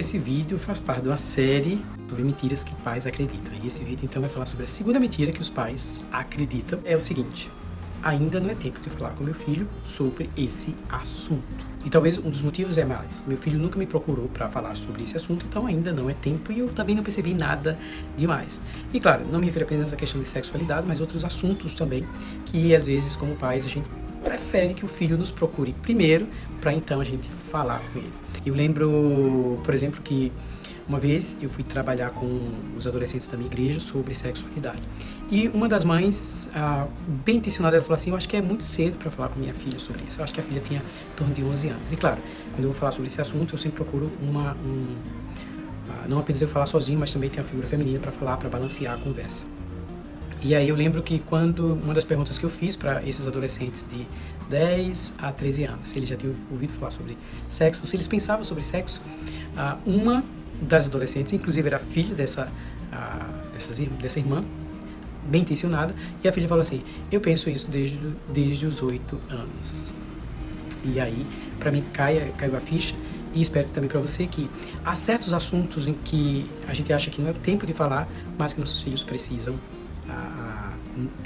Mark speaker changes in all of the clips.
Speaker 1: Esse vídeo faz parte de uma série sobre mentiras que pais acreditam. E esse vídeo então vai falar sobre a segunda mentira que os pais acreditam. É o seguinte, ainda não é tempo de falar com meu filho sobre esse assunto. E talvez um dos motivos é mais, meu filho nunca me procurou para falar sobre esse assunto, então ainda não é tempo e eu também não percebi nada demais. E claro, não me refiro apenas à questão de sexualidade, mas outros assuntos também, que às vezes como pais a gente prefere que o filho nos procure primeiro, para então a gente falar com ele. Eu lembro, por exemplo, que uma vez eu fui trabalhar com os adolescentes da minha igreja sobre sexualidade. E uma das mães, ah, bem intencionada, ela falou assim, eu acho que é muito cedo para falar com minha filha sobre isso. Eu acho que a filha tinha em torno de 11 anos. E claro, quando eu vou falar sobre esse assunto, eu sempre procuro uma... Um, ah, não apenas eu falar sozinho, mas também tem a figura feminina para falar, para balancear a conversa. E aí eu lembro que quando uma das perguntas que eu fiz para esses adolescentes de 10 a 13 anos, se eles já tinham ouvido falar sobre sexo, se eles pensavam sobre sexo, ah, uma das adolescentes, inclusive era filha dessa, dessa, dessa irmã, bem intencionada, e a filha falou assim, eu penso isso desde, desde os 8 anos. E aí, para mim, cai, caiu a ficha, e espero também para você que há certos assuntos em que a gente acha que não é tempo de falar, mas que nossos filhos precisam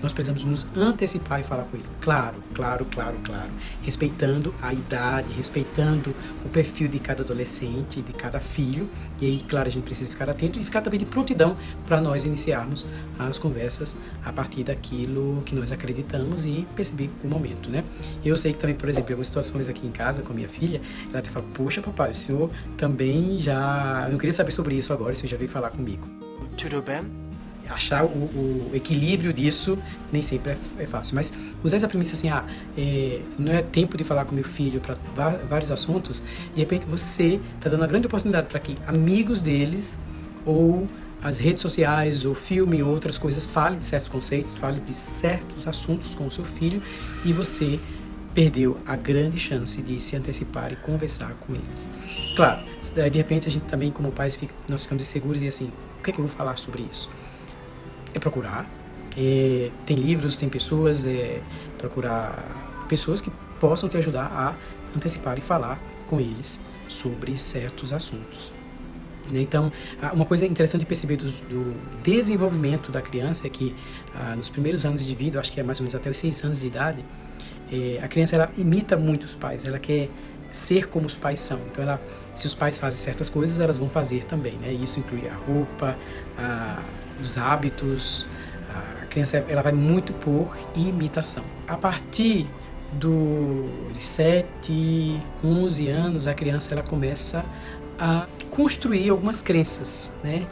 Speaker 1: nós precisamos nos antecipar e falar com ele. Claro, claro, claro, claro. Respeitando a idade, respeitando o perfil de cada adolescente, de cada filho. E aí, claro, a gente precisa ficar atento e ficar também de prontidão para nós iniciarmos as conversas a partir daquilo que nós acreditamos e perceber o momento, né? Eu sei que também, por exemplo, em algumas situações aqui em casa com a minha filha, ela até fala, poxa papai, o senhor também já... Eu não queria saber sobre isso agora, o senhor já veio falar comigo.
Speaker 2: Tudo bem?
Speaker 1: Achar o, o, equilíbrio disso nem sempre é, é, fácil. Mas usar essa premissa assim, ah, é, não é tempo de falar com meu filho para vários assuntos, de repente você está dando uma grande oportunidade para que amigos deles ou as redes sociais, ou filme, ou outras coisas, falem de certos conceitos, falem de certos assuntos com o seu filho e você perdeu a grande chance de se antecipar e conversar com eles. Claro, de repente a gente também, como pais, fica, nós ficamos inseguros e assim, o que é que eu vou falar sobre isso? É procurar. É, tem livros, tem pessoas, é procurar pessoas que possam te ajudar a antecipar e falar com eles sobre certos assuntos. Né? Então, uma coisa interessante perceber do, do, desenvolvimento da criança é que ah, nos primeiros anos de vida, acho que é mais ou menos até os seis anos de idade, é, a criança ela imita muito os pais, ela quer ser como os pais são. Então, ela, se os pais fazem certas coisas, elas vão fazer também. Né? Isso inclui a roupa, a, os hábitos. A criança ela vai muito por imitação. A partir dos 7, 11 anos, a criança ela começa a construir algumas crenças, né?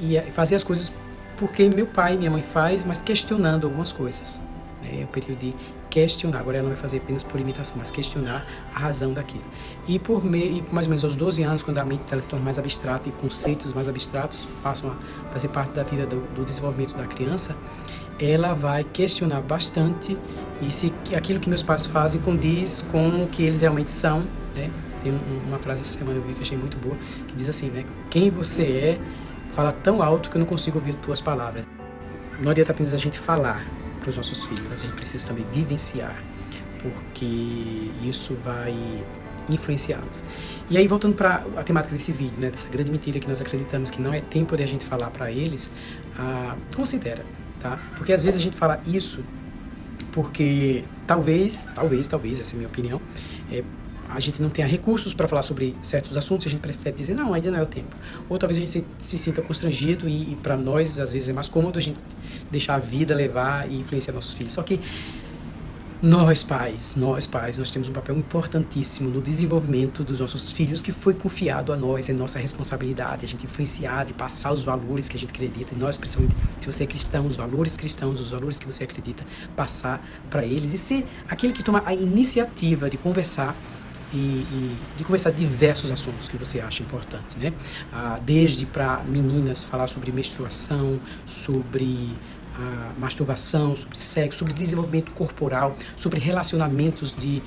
Speaker 1: E, e fazer as coisas porque meu pai e minha mãe faz, mas questionando algumas coisas. É o período de questionar. Agora ela não vai fazer apenas por imitação, mas questionar a razão daquilo. E por e mais ou menos aos 12 anos, quando a mente ela se torna mais abstrata e conceitos mais abstratos passam a fazer parte da vida do, do desenvolvimento da criança, ela vai questionar bastante e se aquilo que meus pais fazem condiz com o que eles realmente são, né? Tem uma frase essa semana eu vi que achei muito boa, que diz assim, né? Quem você é fala tão alto que eu não consigo ouvir tuas palavras. Não adianta apenas a gente falar, para os nossos filhos, mas a gente precisa também vivenciar, porque isso vai influenciá-los. E aí, voltando para a temática desse vídeo, né, dessa grande mentira que nós acreditamos que não é tempo de a gente falar para eles, ah, considera, tá? Porque às vezes a gente fala isso porque talvez, talvez, talvez, essa é a minha opinião, é, a gente não tenha recursos para falar sobre certos assuntos, a gente prefere dizer, não, ainda não é o tempo. Ou talvez a gente se, se sinta constrangido e, e para nós, às vezes, é mais cômodo a gente deixar a vida levar e influenciar nossos filhos. Só que nós pais, nós pais, nós temos um papel importantíssimo no desenvolvimento dos nossos filhos que foi confiado a nós, é nossa responsabilidade, a gente influenciar e passar os valores que a gente acredita, e nós, principalmente, se você é cristão, os valores cristãos, os valores que você acredita, passar para eles e ser aquele que toma a iniciativa de conversar e, e, de conversar diversos assuntos que você acha importante, né? Ah, desde para meninas falar sobre menstruação, sobre a masturbação, sobre sexo, sobre desenvolvimento corporal, sobre relacionamentos de,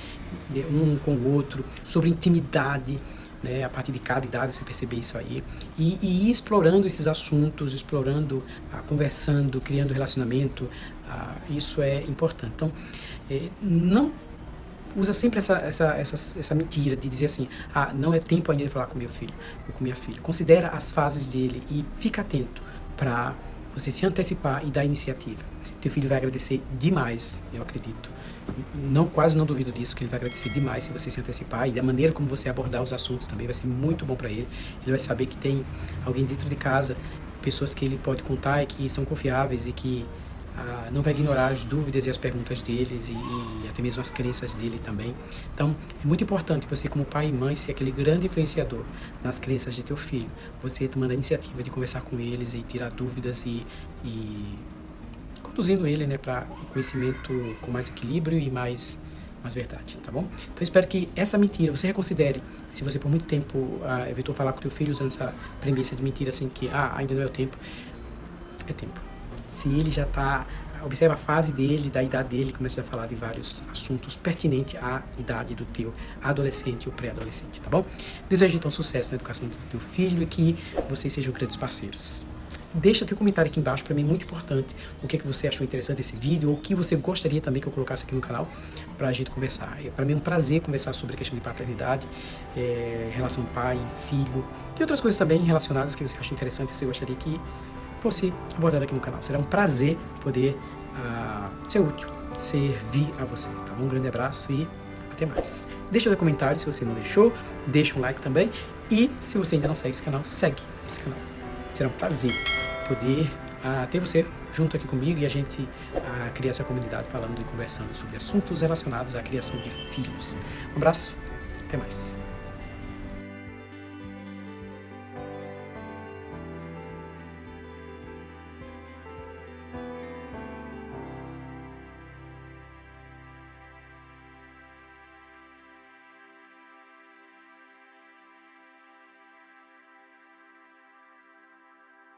Speaker 1: de um com o outro, sobre intimidade, né, a partir de cada idade você perceber isso aí, e, e explorando esses assuntos, explorando, ah, conversando, criando relacionamento, ah, isso é importante. Então, eh, não usa sempre essa, essa, essa, essa mentira de dizer assim, ah, não é tempo ainda de falar com meu filho ou com minha filha. Considera as fases dele e fica atento para você se antecipar e dar iniciativa. Teu filho vai agradecer demais, eu acredito. Não, quase não duvido disso, que ele vai agradecer demais se você se antecipar e da maneira como você abordar os assuntos também vai ser muito bom para ele. Ele vai saber que tem alguém dentro de casa, pessoas que ele pode contar e que são confiáveis e que ah, não vai ignorar as dúvidas e as perguntas deles e, e, até mesmo as crenças dele também. Então, é muito importante você como pai e mãe ser aquele grande influenciador nas crenças de teu filho. Você tomando a iniciativa de conversar com eles e tirar dúvidas e, e conduzindo ele né, para um conhecimento com mais equilíbrio e mais mais verdade, tá bom? Então espero que essa mentira você reconsidere. Se você por muito tempo ah, evitou falar com teu filho usando essa premissa de mentira assim que ah, ainda não é o tempo, é tempo se ele já está observa a fase dele, da idade dele, começa a falar de vários assuntos pertinentes à idade do teu adolescente ou pré-adolescente, tá bom? Desejo então sucesso na educação do teu filho e que vocês sejam grandes parceiros. Deixa teu comentário aqui embaixo, para mim é muito importante o que, é que você achou interessante desse vídeo ou o que você gostaria também que eu colocasse aqui no canal para a gente conversar. É, para mim é um prazer conversar sobre a questão de paternidade, é, relação pai, filho e outras coisas também relacionadas que você acha interessante e você gostaria que fosse abordado aqui no canal. Será um prazer poder uh, ser útil, servir a você. Tá? Um grande abraço e até mais. Deixa o comentário se você não deixou, deixa um like também. E se você ainda não segue esse canal, segue esse canal. Será um prazer poder uh, ter você junto aqui comigo e a gente uh, criar essa comunidade falando e conversando sobre assuntos relacionados à criação de filhos. Um abraço, até mais.